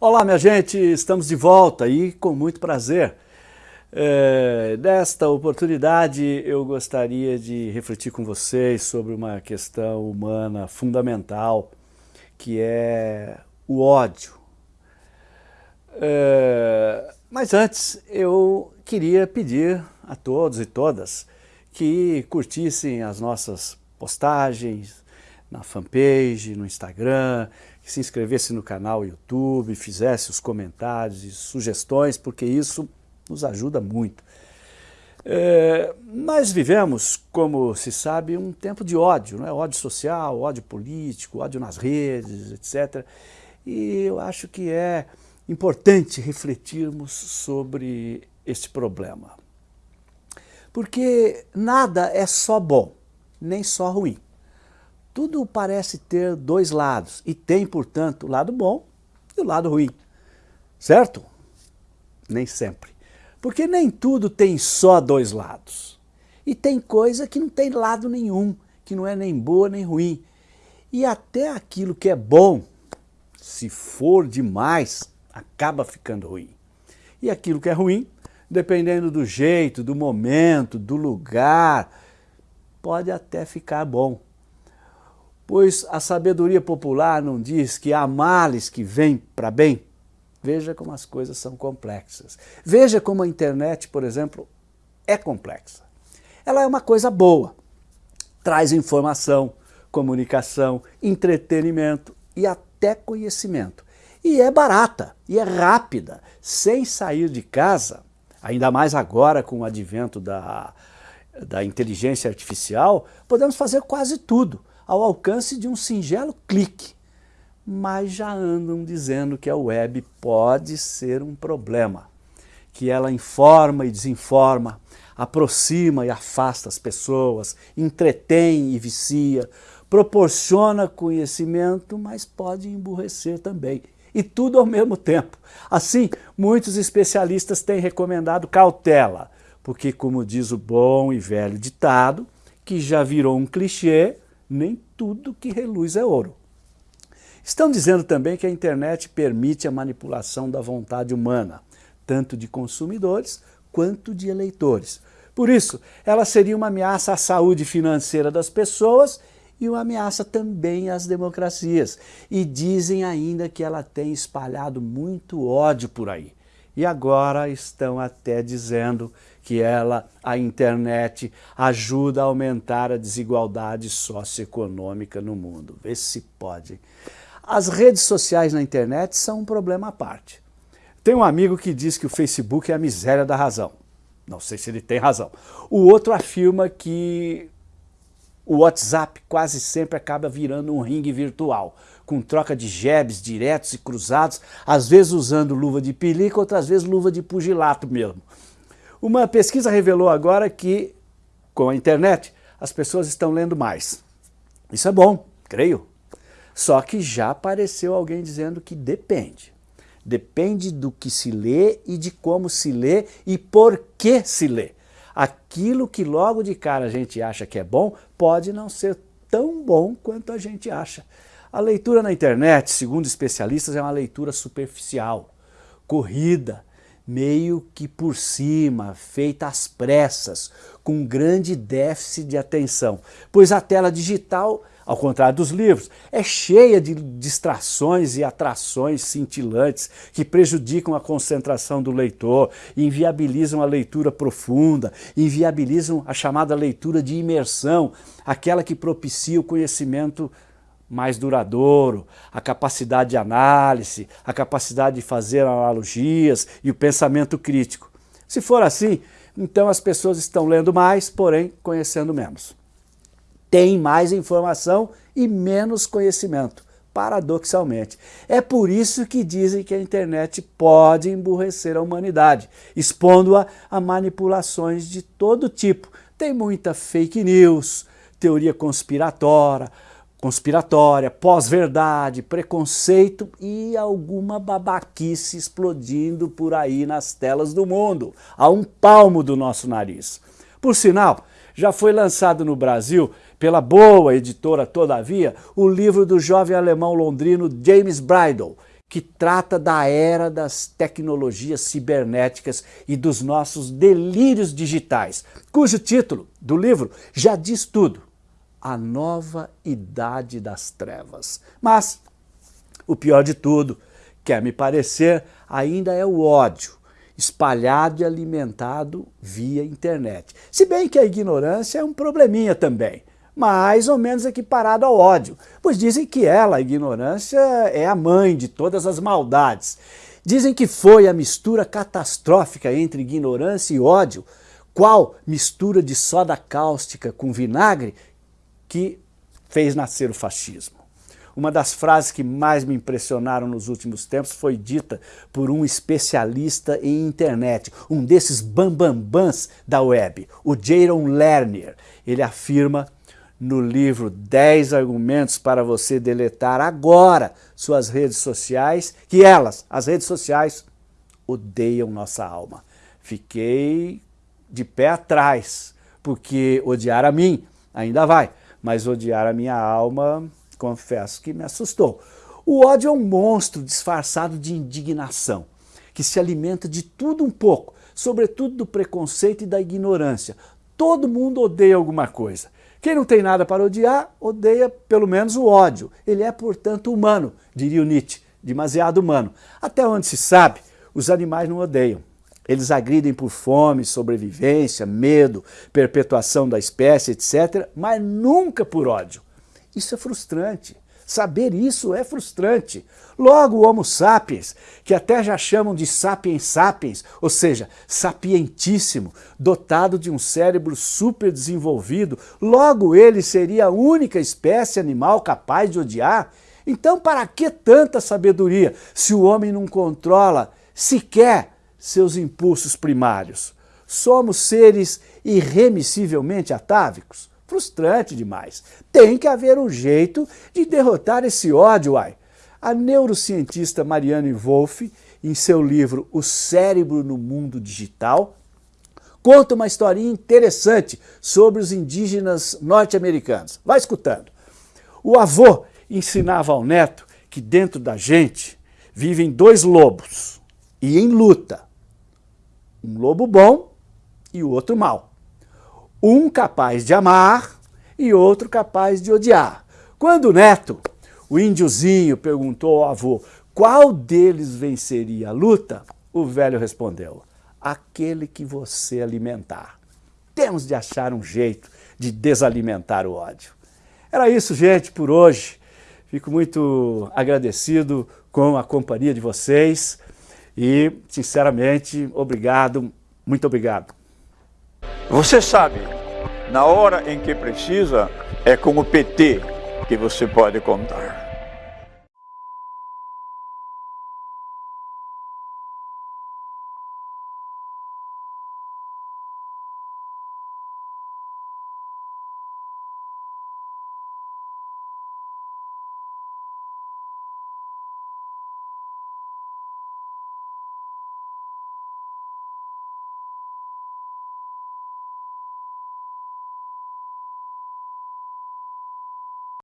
Olá, minha gente, estamos de volta e com muito prazer. É, nesta oportunidade, eu gostaria de refletir com vocês sobre uma questão humana fundamental, que é o ódio. É, mas antes, eu queria pedir a todos e todas que curtissem as nossas postagens na fanpage, no Instagram, que se inscrevesse no canal YouTube, fizesse os comentários e sugestões, porque isso nos ajuda muito. É, nós vivemos, como se sabe, um tempo de ódio, não é? ódio social, ódio político, ódio nas redes, etc. E eu acho que é importante refletirmos sobre este problema. Porque nada é só bom, nem só ruim. Tudo parece ter dois lados e tem, portanto, o lado bom e o lado ruim. Certo? Nem sempre. Porque nem tudo tem só dois lados. E tem coisa que não tem lado nenhum, que não é nem boa nem ruim. E até aquilo que é bom, se for demais, acaba ficando ruim. E aquilo que é ruim, dependendo do jeito, do momento, do lugar, pode até ficar bom. Pois a sabedoria popular não diz que há males que vêm para bem? Veja como as coisas são complexas. Veja como a internet, por exemplo, é complexa. Ela é uma coisa boa, traz informação, comunicação, entretenimento e até conhecimento. E é barata, e é rápida, sem sair de casa, ainda mais agora com o advento da, da inteligência artificial, podemos fazer quase tudo ao alcance de um singelo clique. Mas já andam dizendo que a web pode ser um problema, que ela informa e desinforma, aproxima e afasta as pessoas, entretém e vicia, proporciona conhecimento, mas pode emburrecer também. E tudo ao mesmo tempo. Assim, muitos especialistas têm recomendado cautela, porque como diz o bom e velho ditado, que já virou um clichê, nem tudo que reluz é ouro. Estão dizendo também que a internet permite a manipulação da vontade humana, tanto de consumidores quanto de eleitores. Por isso, ela seria uma ameaça à saúde financeira das pessoas e uma ameaça também às democracias. E dizem ainda que ela tem espalhado muito ódio por aí. E agora estão até dizendo que ela, a internet, ajuda a aumentar a desigualdade socioeconômica no mundo. Vê se pode. As redes sociais na internet são um problema à parte. Tem um amigo que diz que o Facebook é a miséria da razão. Não sei se ele tem razão. O outro afirma que o WhatsApp quase sempre acaba virando um ringue virtual, com troca de jabs diretos e cruzados, às vezes usando luva de pelica, outras vezes luva de pugilato mesmo. Uma pesquisa revelou agora que, com a internet, as pessoas estão lendo mais. Isso é bom, creio. Só que já apareceu alguém dizendo que depende. Depende do que se lê e de como se lê e por que se lê aquilo que logo de cara a gente acha que é bom, pode não ser tão bom quanto a gente acha. A leitura na internet, segundo especialistas, é uma leitura superficial, corrida, meio que por cima, feita às pressas, com grande déficit de atenção, pois a tela digital ao contrário dos livros, é cheia de distrações e atrações cintilantes que prejudicam a concentração do leitor, inviabilizam a leitura profunda, inviabilizam a chamada leitura de imersão, aquela que propicia o conhecimento mais duradouro, a capacidade de análise, a capacidade de fazer analogias e o pensamento crítico. Se for assim, então as pessoas estão lendo mais, porém conhecendo menos tem mais informação e menos conhecimento, paradoxalmente. É por isso que dizem que a internet pode emburrecer a humanidade, expondo-a a manipulações de todo tipo. Tem muita fake news, teoria conspiratória, conspiratória, pós-verdade, preconceito e alguma babaquice explodindo por aí nas telas do mundo, a um palmo do nosso nariz. Por sinal, já foi lançado no Brasil pela boa editora Todavia, o livro do jovem alemão londrino James Bridle, que trata da era das tecnologias cibernéticas e dos nossos delírios digitais, cujo título do livro já diz tudo, A Nova Idade das Trevas. Mas o pior de tudo, quer me parecer, ainda é o ódio, espalhado e alimentado via internet. Se bem que a ignorância é um probleminha também mais ou menos equiparado ao ódio, pois dizem que ela, a ignorância, é a mãe de todas as maldades. Dizem que foi a mistura catastrófica entre ignorância e ódio, qual mistura de soda cáustica com vinagre, que fez nascer o fascismo. Uma das frases que mais me impressionaram nos últimos tempos foi dita por um especialista em internet, um desses bambambãs da web, o Jaron Lerner. Ele afirma no livro 10 argumentos para você deletar agora suas redes sociais, que elas, as redes sociais, odeiam nossa alma. Fiquei de pé atrás, porque odiar a mim ainda vai, mas odiar a minha alma, confesso que me assustou. O ódio é um monstro disfarçado de indignação, que se alimenta de tudo um pouco, sobretudo do preconceito e da ignorância. Todo mundo odeia alguma coisa. Quem não tem nada para odiar, odeia pelo menos o ódio. Ele é, portanto, humano, diria o Nietzsche, demasiado humano. Até onde se sabe, os animais não odeiam. Eles agridem por fome, sobrevivência, medo, perpetuação da espécie, etc., mas nunca por ódio. Isso é frustrante. Saber isso é frustrante. Logo o Homo sapiens, que até já chamam de sapiens sapiens, ou seja, sapientíssimo, dotado de um cérebro super desenvolvido, logo ele seria a única espécie animal capaz de odiar? Então para que tanta sabedoria se o homem não controla sequer seus impulsos primários? Somos seres irremissivelmente atávicos? frustrante demais. Tem que haver um jeito de derrotar esse ódio, ai. A neurocientista Marianne Wolff, em seu livro O Cérebro no Mundo Digital, conta uma historinha interessante sobre os indígenas norte-americanos. Vai escutando. O avô ensinava ao neto que dentro da gente vivem dois lobos e em luta. Um lobo bom e o outro mau um capaz de amar e outro capaz de odiar. Quando o neto, o índiozinho, perguntou ao avô qual deles venceria a luta, o velho respondeu, aquele que você alimentar. Temos de achar um jeito de desalimentar o ódio. Era isso, gente, por hoje. Fico muito agradecido com a companhia de vocês e, sinceramente, obrigado, muito obrigado. Você sabe, na hora em que precisa, é com o PT que você pode contar.